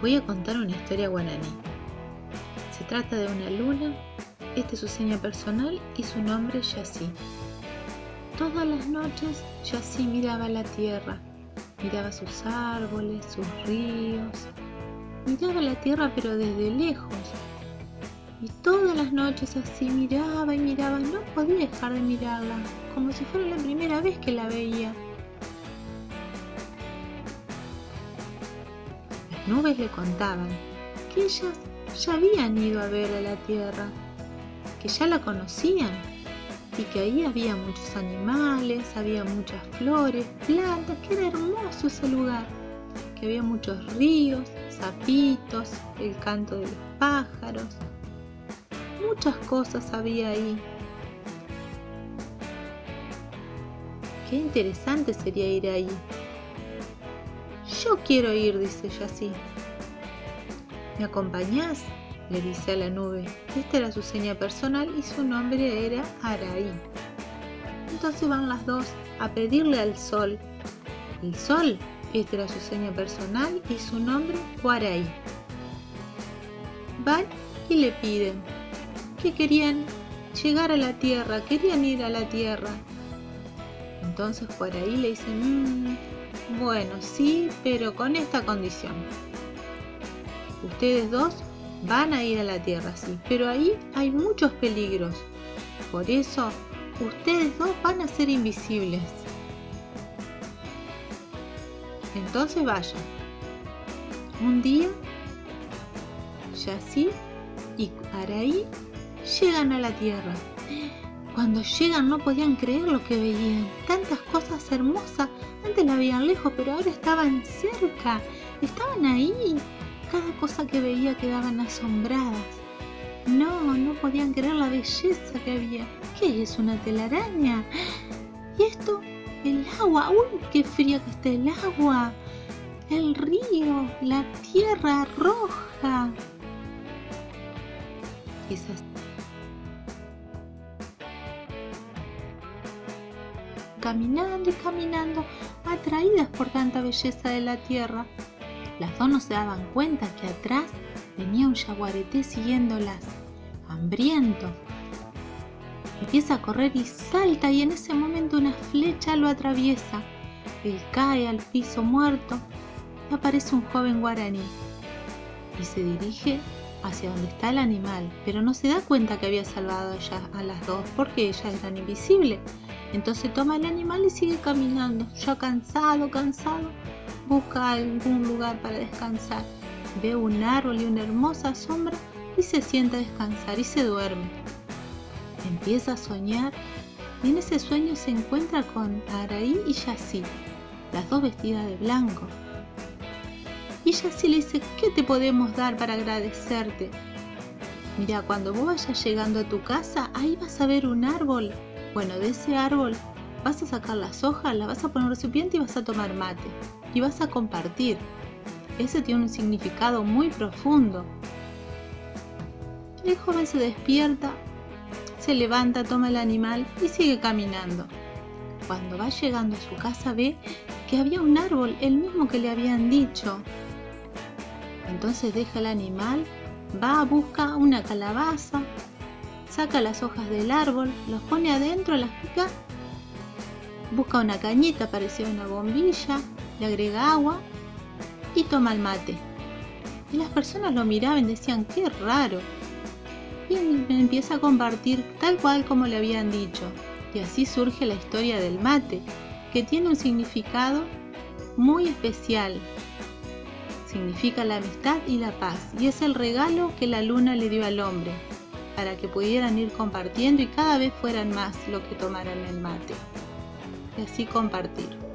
voy a contar una historia guaraní. Se trata de una luna, este es su seña personal y su nombre Yassi. Todas las noches Yassi miraba la tierra, miraba sus árboles, sus ríos, miraba la tierra pero desde lejos. Y todas las noches así miraba y miraba, no podía dejar de mirarla, como si fuera la primera vez que la veía. Nubes le contaban que ellas ya habían ido a ver a la tierra, que ya la conocían y que ahí había muchos animales, había muchas flores, plantas, que era hermoso ese lugar, que había muchos ríos, sapitos, el canto de los pájaros, muchas cosas había ahí. Qué interesante sería ir ahí. Yo quiero ir, dice así. ¿Me acompañás? le dice a la nube. Esta era su seña personal y su nombre era Araí. Entonces van las dos a pedirle al sol. El sol, esta era su seña personal y su nombre Guaraí. Van y le piden que querían llegar a la tierra, querían ir a la tierra. Entonces Guaraí le dice, mmm, bueno, sí, pero con esta condición. Ustedes dos van a ir a la Tierra, sí, pero ahí hay muchos peligros. Por eso, ustedes dos van a ser invisibles. Entonces vayan. Un día, Yassi y Araí llegan a la Tierra. Cuando llegan no podían creer lo que veían. Tantas cosas hermosas antes la veían lejos, pero ahora estaban cerca. Estaban ahí. Cada cosa que veía quedaban asombradas. No, no podían creer la belleza que había. ¿Qué es una telaraña? ¿Y esto? El agua. ¡Uy, qué fría que está el agua! El río, la tierra roja. Esas caminando y caminando, atraídas por tanta belleza de la tierra. Las dos no se daban cuenta que atrás venía un jaguareté siguiéndolas, hambriento. Empieza a correr y salta y en ese momento una flecha lo atraviesa. Él cae al piso muerto y aparece un joven guaraní y se dirige hacia donde está el animal, pero no se da cuenta que había salvado ya a las dos porque ellas eran invisibles. Entonces toma el animal y sigue caminando, ya cansado, cansado, busca algún lugar para descansar. Ve un árbol y una hermosa sombra y se sienta a descansar y se duerme. Empieza a soñar y en ese sueño se encuentra con Araí y Yassi, las dos vestidas de blanco. Y Yassi le dice, ¿qué te podemos dar para agradecerte? Mira, cuando vos vayas llegando a tu casa, ahí vas a ver un árbol. Bueno, de ese árbol vas a sacar las hojas, las vas a poner en un recipiente y vas a tomar mate. Y vas a compartir. Ese tiene un significado muy profundo. El joven se despierta, se levanta, toma el animal y sigue caminando. Cuando va llegando a su casa ve que había un árbol, el mismo que le habían dicho. Entonces deja el animal, va, a buscar una calabaza, saca las hojas del árbol, los pone adentro, las pica, busca una cañita parecida a una bombilla, le agrega agua y toma el mate. Y las personas lo miraban y decían, qué raro. Y empieza a compartir tal cual como le habían dicho. Y así surge la historia del mate, que tiene un significado muy especial significa la amistad y la paz y es el regalo que la luna le dio al hombre para que pudieran ir compartiendo y cada vez fueran más los que tomaran el mate y así compartir.